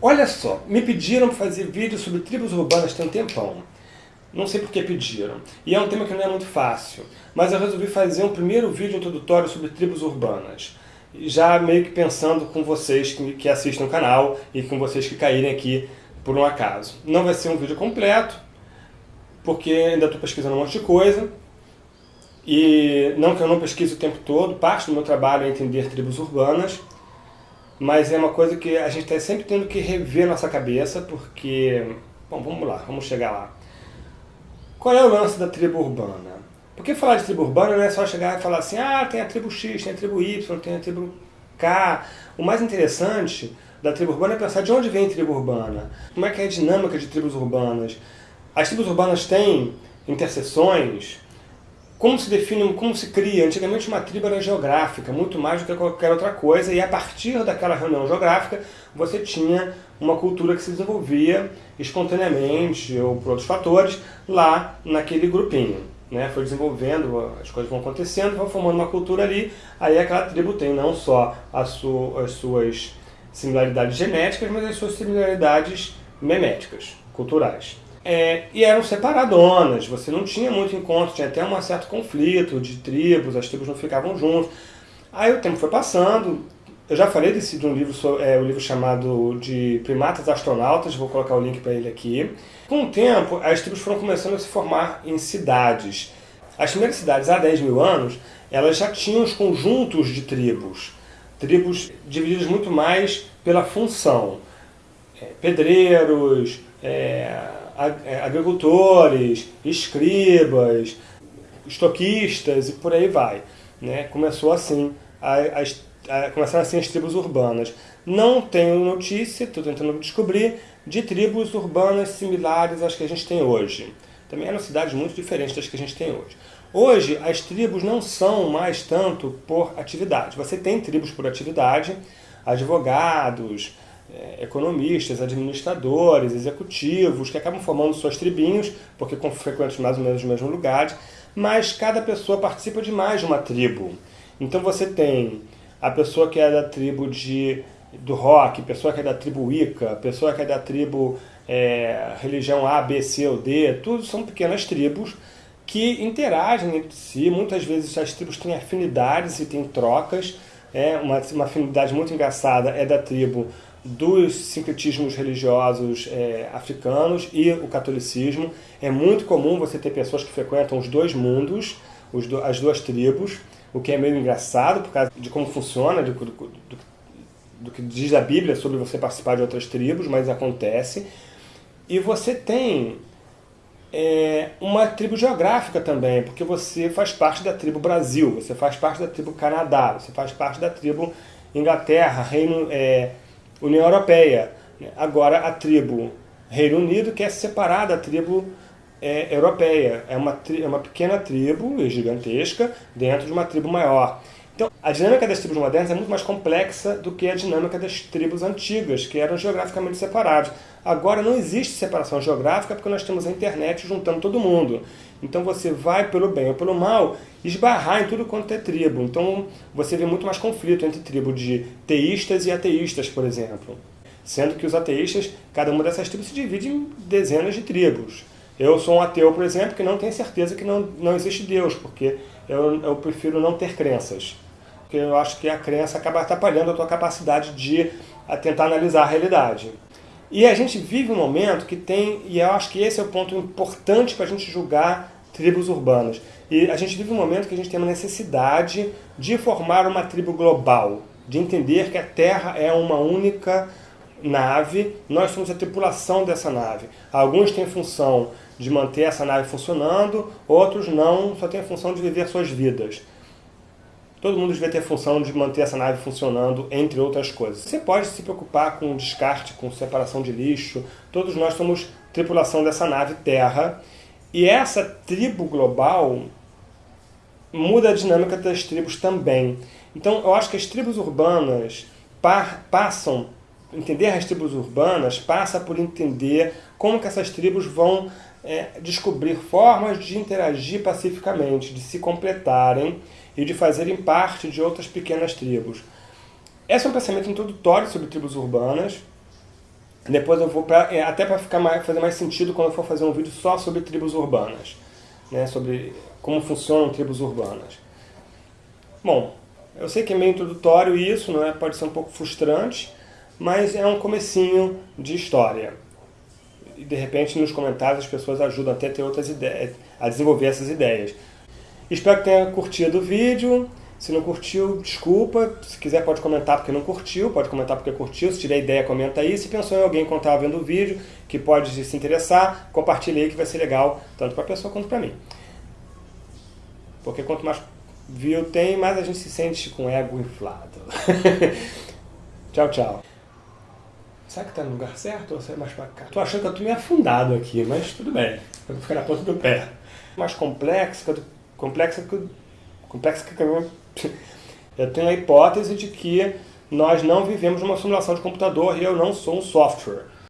Olha só, me pediram fazer vídeo sobre tribos urbanas tem um tempão. Não sei por que pediram. E é um tema que não é muito fácil. Mas eu resolvi fazer um primeiro vídeo introdutório sobre tribos urbanas. Já meio que pensando com vocês que, que assistem o canal e com vocês que caírem aqui por um acaso. Não vai ser um vídeo completo, porque ainda estou pesquisando um monte de coisa. E não que eu não pesquise o tempo todo, parte do meu trabalho é entender tribos urbanas mas é uma coisa que a gente está sempre tendo que rever nossa cabeça, porque... Bom, vamos lá, vamos chegar lá. Qual é o lance da tribo urbana? Porque falar de tribo urbana não é só chegar e falar assim, ah, tem a tribo X, tem a tribo Y, tem a tribo K. O mais interessante da tribo urbana é pensar de onde vem a tribo urbana, como é que é a dinâmica de tribos urbanas. As tribos urbanas têm interseções, como se define, como se cria? Antigamente uma tribo era geográfica, muito mais do que qualquer outra coisa, e a partir daquela reunião geográfica você tinha uma cultura que se desenvolvia espontaneamente ou por outros fatores lá naquele grupinho. Né? Foi desenvolvendo, as coisas vão acontecendo, vão formando uma cultura ali, aí aquela tribo tem não só su as suas similaridades genéticas, mas as suas similaridades meméticas, culturais. É, e eram separadonas, você não tinha muito encontro, tinha até um certo conflito de tribos, as tribos não ficavam juntos. Aí o tempo foi passando, eu já falei desse, de um livro, é, um livro chamado de Primatas Astronautas, vou colocar o link para ele aqui. Com o tempo, as tribos foram começando a se formar em cidades. As primeiras cidades, há 10 mil anos, elas já tinham os conjuntos de tribos. Tribos divididas muito mais pela função. É, pedreiros, é, agricultores, escribas, estoquistas e por aí vai. Né? Começou assim, as, começaram assim as tribos urbanas. Não tenho notícia, estou tentando descobrir, de tribos urbanas similares às que a gente tem hoje. Também eram cidades muito diferentes das que a gente tem hoje. Hoje, as tribos não são mais tanto por atividade. Você tem tribos por atividade, advogados, é, economistas, administradores, executivos, que acabam formando suas tribinhos, porque frequentam mais ou menos os mesmos lugares, mas cada pessoa participa de mais de uma tribo. Então você tem a pessoa que é da tribo de, do rock, pessoa que é da tribo Wicca, pessoa que é da tribo é, religião A, B, C ou D, tudo são pequenas tribos que interagem entre si, muitas vezes as tribos têm afinidades e têm trocas, é, uma, uma afinidade muito engraçada é da tribo dos sincretismos religiosos é, africanos e o catolicismo. É muito comum você ter pessoas que frequentam os dois mundos, os do, as duas tribos, o que é meio engraçado por causa de como funciona, do, do, do, que diz a Bíblia sobre você participar de outras tribos, mas acontece. E você tem é, uma tribo geográfica também, porque você faz parte da tribo Brasil, você faz parte da tribo Canadá, você faz parte da tribo Inglaterra, Reino... É, União Europeia. Agora a tribo Reino Unido quer se separar da tribo é, europeia. É uma, é uma pequena tribo, gigantesca, dentro de uma tribo maior. Então, a dinâmica das tribos modernas é muito mais complexa do que a dinâmica das tribos antigas, que eram geograficamente separadas. Agora não existe separação geográfica porque nós temos a internet juntando todo mundo. Então você vai, pelo bem ou pelo mal, esbarrar em tudo quanto é tribo. Então você vê muito mais conflito entre tribo de teístas e ateístas, por exemplo. Sendo que os ateístas, cada uma dessas tribos se divide em dezenas de tribos. Eu sou um ateu, por exemplo, que não tem certeza que não, não existe Deus, porque eu, eu prefiro não ter crenças porque eu acho que a crença acaba atrapalhando a tua capacidade de tentar analisar a realidade. E a gente vive um momento que tem, e eu acho que esse é o ponto importante para a gente julgar tribos urbanas. E a gente vive um momento que a gente tem uma necessidade de formar uma tribo global, de entender que a Terra é uma única nave, nós somos a tripulação dessa nave. Alguns têm função de manter essa nave funcionando, outros não, só têm a função de viver suas vidas. Todo mundo devia ter função de manter essa nave funcionando, entre outras coisas. Você pode se preocupar com descarte, com separação de lixo. Todos nós somos tripulação dessa nave Terra. E essa tribo global muda a dinâmica das tribos também. Então, eu acho que as tribos urbanas passam, entender as tribos urbanas passa por entender como que essas tribos vão é, descobrir formas de interagir pacificamente, de se completarem e de fazerem parte de outras pequenas tribos. Esse é um pensamento introdutório sobre tribos urbanas, Depois eu vou, pra, é, até para ficar mais, fazer mais sentido quando eu for fazer um vídeo só sobre tribos urbanas, né, sobre como funcionam tribos urbanas. Bom, eu sei que é meio introdutório isso, não é? pode ser um pouco frustrante, mas é um comecinho de história. E de repente nos comentários as pessoas ajudam até a ter outras ideias, a desenvolver essas ideias. Espero que tenha curtido o vídeo. Se não curtiu, desculpa. Se quiser pode comentar porque não curtiu, pode comentar porque curtiu. Se tiver ideia, comenta aí. Se pensou em alguém que estava vendo o vídeo, que pode se interessar, compartilhe aí que vai ser legal, tanto para a pessoa quanto para mim. Porque quanto mais view tem, mais a gente se sente com ego inflado. tchau, tchau. Será que tá no lugar certo ou é mais pra cá? Tô achando que eu tô meio afundado aqui, mas tudo bem. Eu vou ficar na ponta do pé. Mais complexa, complexa que complexa que eu tenho a hipótese de que nós não vivemos numa simulação de computador e eu não sou um software.